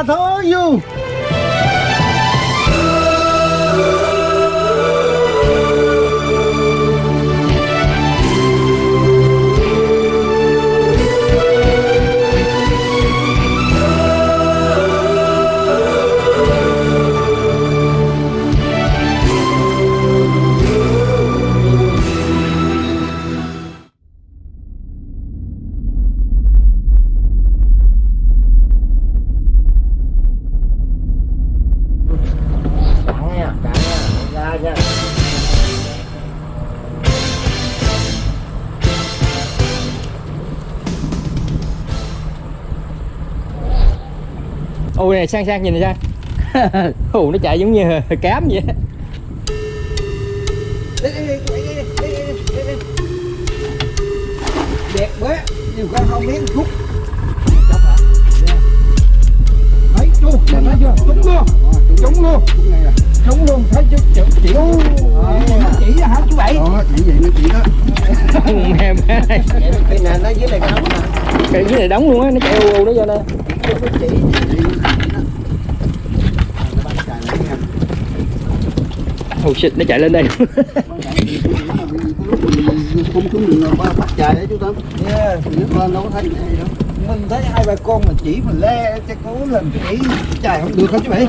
I told you. ôi này sang sang nhìn này sang ồ nó chạy giống như cám vậy. Đẹp quá nhiều con không biết chút thấy chú dạ, nó vâng. chưa? Trúng luôn. Trúng luôn. À. Trúng luôn thấy chứ chữ chỉ. Chỉ hả chú Bảy? Đó, chỉ vậy nó chỉ đó. em Cái này nó dưới này đóng luôn á nó chạy u u nó vô nè Chỉ. oh shit nó chạy lên đây Không xuống đường nào ba bắt chạy đấy chú Tâm. Yeah. Lên đâu có thấy này đâu. Mình thấy hai bà con mà chỉ mình le cho cố làm chỉ chạy không được không chú Bảy?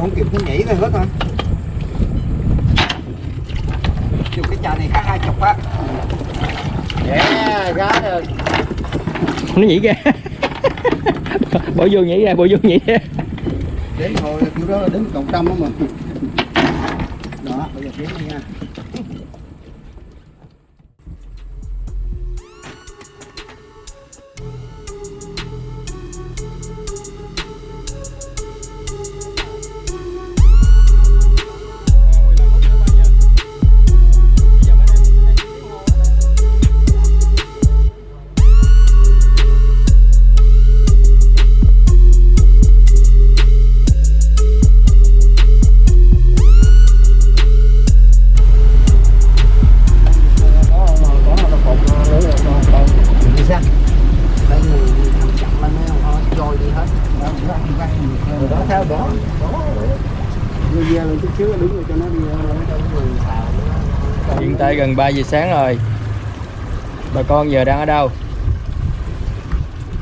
Không kịp nó nhảy rồi hết rồi. Chụp cái chà này khác hai chục á. Yeah, gá rồi. nó nhảy ra bỏ vô nhảy ra bỏ vô nhảy ra Đến hồi kiểu đó là đến cộng trăm đó mà. Đó, bây giờ tiến đi nha. Hiện tại gần 3 giờ sáng rồi. Bà con giờ đang ở đâu?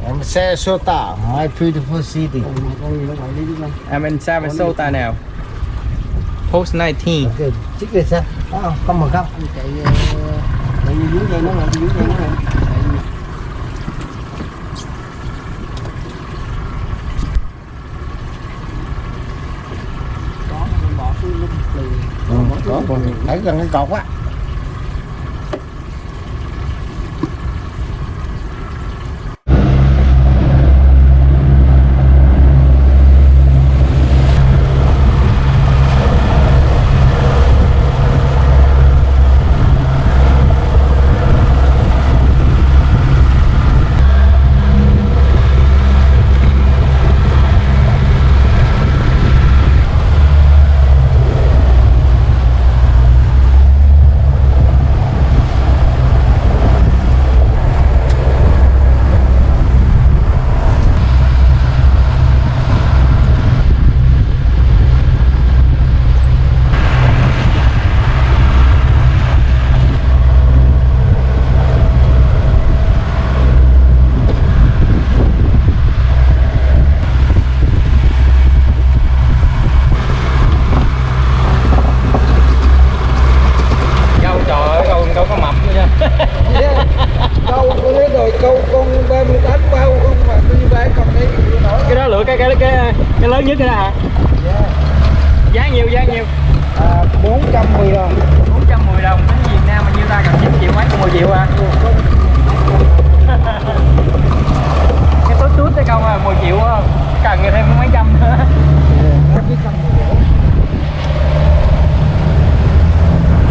Em sẽ sô My Beautiful City. Em in sao với sô tả nào? Post 19 Ok, chích về sao? Không, không mà không Chạy, chạy dưới đây nó rồi, dưới đây nó rồi còn thấy gần cái cột á. câu trời ơi câu đâu có mập nữa nha Câu con thấy rồi, câu con 38 bao không mà đi bán còn nổi. cái đó lựa cái cái cái cái lớn nhất cái đó hả? Giá nhiều giá nhiều À, 410 đồng. 410 đồng. Đến Việt Nam mà nhiêu ta? Cần 9 triệu mấy? còn 10 triệu à? Cái tốt tốt cái câu à 10 triệu cần thêm mấy trăm nữa. Nó chỉ cần một rổ.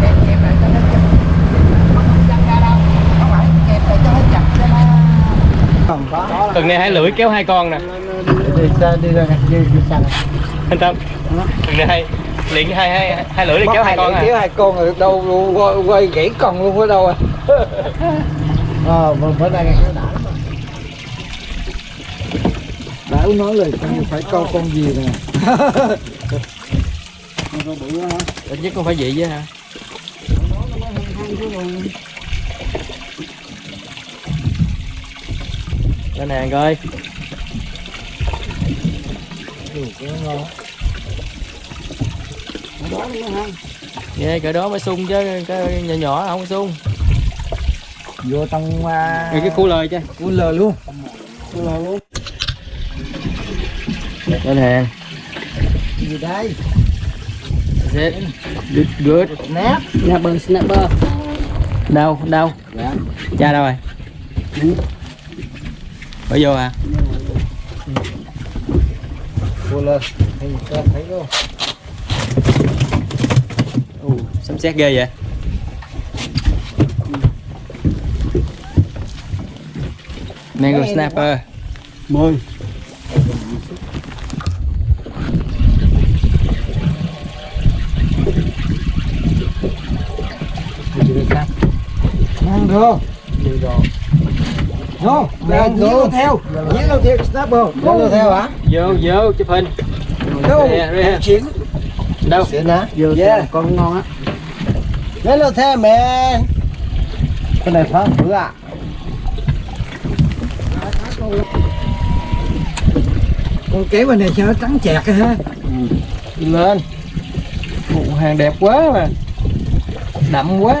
Kẹp kẹp lại cho nó chặt. Không chặt ra đâu. Không phải kẹp lại cho nó chặt cho nó. Không tuần này hai lưỡi kéo hai con nè Đi ra đi ra đi đi anh tâm tuần này hai liền hai hai hai lưỡi để kéo hai con kéo à hai con rồi đâu quay, quay gãy con luôn ở đâu à ờ nay cái đã Đảo nói lời con phải câu con gì nè con bự hả ít nhất cũng phải vậy chứ hả nó nó mới hăng hăng chứ còn lên hàng coi Ủa, cái ngon nó đó nó mới hăng yeah, cỡ đó mới sung chứ cái nhỏ nhỏ không có sung vô trong uh, cái cu lời chứ cu lờ luôn tôi là luôn lên hàng gì đây That's it. Good, good. nát snapper snapper Đâu, đâu? dạ Cha đâu rồi? Ừ. Bỏ vô à? lờ thì cho thấy luôn Ồ, sấm sét ghê vậy. Mango snapper. mười mango Vô, Mango. giết theo, giết theo snapper, giết theo hả? Vô, vô, chụp hình. Đâu? Chuyển. Đâu? Xịn hả? vừa Yeah. con ngon á Hello theo mẹ. Cái này phá bữa à? Con kéo bên này sao nó trắng chẹt ha? Đi lên. Ồ, hàng đẹp quá mà. Đậm quá.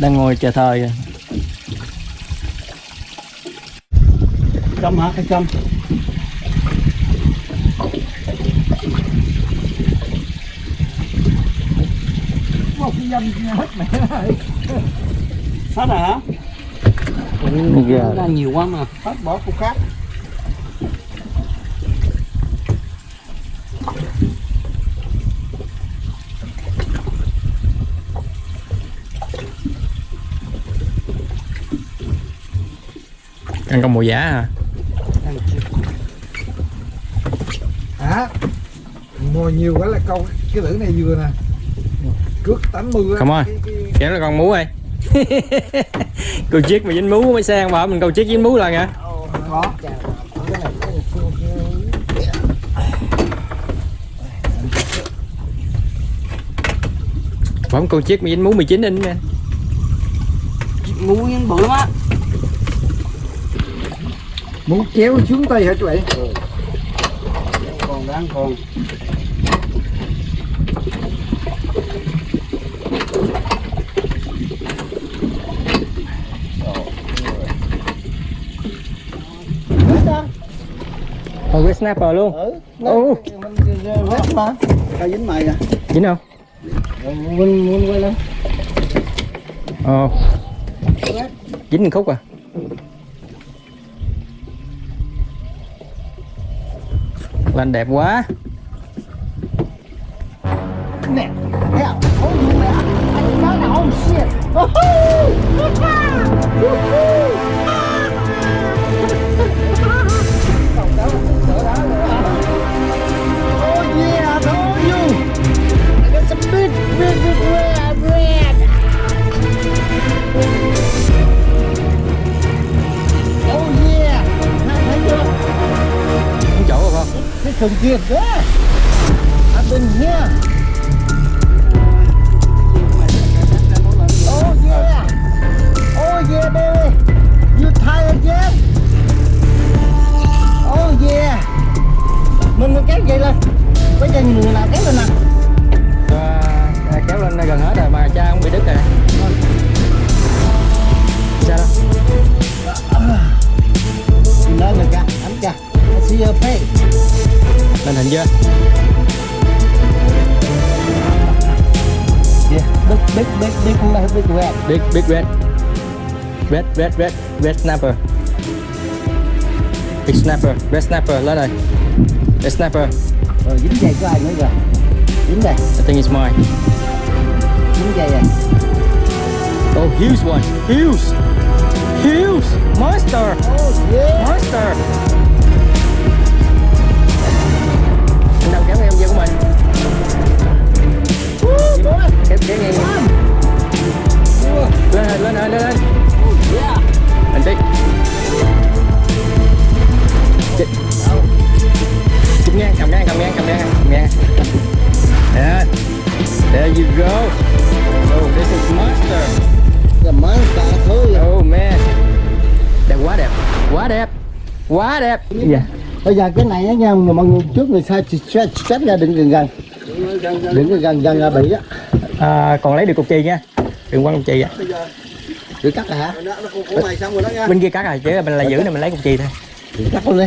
Đang ngồi chờ thời châm hả? Cái châm Một cái dâm hết mẹ ơi. hết rồi hả nó nhiều quá mà. Hết bỏ cục khác. Ăn con mồi giả à? Hả? Mồi nhiều quá là câu cái lưỡi này vừa nè. Cước 80 á. Come on. Cái- cái- Kéo là con mú ơi. câu chiếc mà dính mú mới sang bảo mình câu chiếc dính mú là nha. Có. Bấm câu chiếc mà dính mú 19 inch nha. ngu nhưng bự lắm á Muốn kéo xuống tay hả chú bảy? còn đang còn Còn cái snapper luôn. Ừ. Mình hết mà. tao dính mày à dính không? Mình muốn quay lên. Ồ. Dính một khúc à. Lên đẹp quá. Nè. Mẹ. Anh nói là oh shit. Oh yeah, I told you. I got some big, big, big red, thùng kia đó. I've been here. Oh yeah. Oh yeah, baby. You tired yet? Oh yeah. Mình mình kéo vậy lên. Bây giờ người nào kéo lên nè. À, à, kéo lên gần hết rồi mà cha không bị đứt rồi. Sao đâu? Lên rồi kìa, anh kìa. I see your face. Lên hình chưa? Yeah. Big, big, big, big, big, red. Big, big red. Red, red, red, red snapper. Big snapper, red snapper, lên rồi. Red snapper, Rồi dính dây của ai nữa rồi? Dính đây, I think it's mine. dính dây à. Oh, huge one, huge, Huge monster oh, monster mình kéo kéo nghe lên lên lên lên lên anh tí Chị- chụp ngang cầm ngang cầm ngang cầm ngang cầm ngang yeah. there you go oh this is monster the monster thôi oh man đẹp quá đẹp quá đẹp quá đẹp yeah Bây giờ cái này á nha mọi người trước người sai chết chết ra đừng gần gần. Đừng gần gần gần là bị á. À, còn lấy được cục chì nha. Đừng quăng cục chì á Đừng cắt hả? Của mày xong rồi đó nha bên kia cắt rồi chứ mình là giữ này mình lấy cục chì thôi. Đừng cắt luôn đi.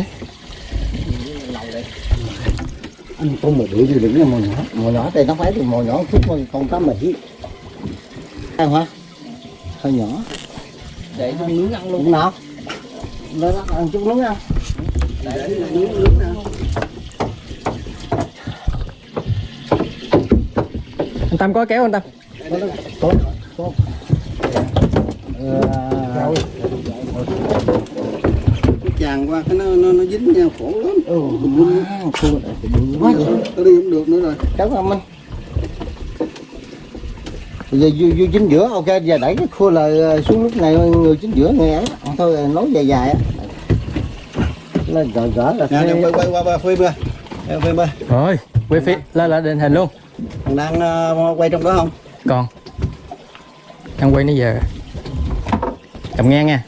Anh con mà đuổi thì đừng là mồi nhỏ. Mồi nhỏ thì nó phải thì mồi nhỏ chút con con cá mỹ ăn hả? Hơi nhỏ. Để cho nướng ăn nào? Lên đó ăn chút nướng ăn để nướng nướng nè anh tâm có kéo anh tâm? Tốt tốt rồi cái chàng qua cái nó nó, nó dính nhau khổ lắm. Ừ. Quá tao đi không được nữa rồi. Cháu không anh. Bây giờ vô, vô chính giữa ok giờ đẩy cái khua là xuống lúc này người chính giữa người ấy thôi nói dài dài lên gỡ gỡ là thế- quay quay qua phim ơi Em phim ơi rồi quay phía lên lại định hình luôn. Thằng đang ờ, quay trong đó không? Còn. Đang quay nãy giờ. Cầm ngang nha.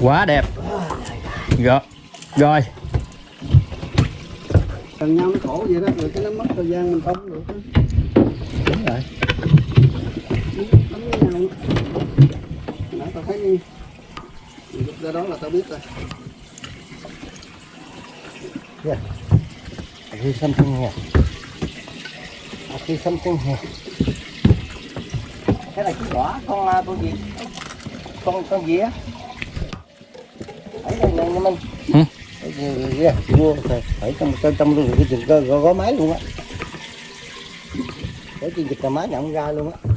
Quá đẹp. Rồi rồi. Gần nhau nó khổ vậy đó rồi cái nó mất thời gian mình không được đúng rồi. Tao thấy lúc ra đó là tao biết rồi Here's something here. I see something here. Cái này cái nhỏ con à, con gì? Con con gì á? Ấy này nha mình. Cái gì kìa, mua phải phải trong trong trong luôn cái chừng có gó máy luôn á. Cái chuyện dịch là máy nhận ra luôn á.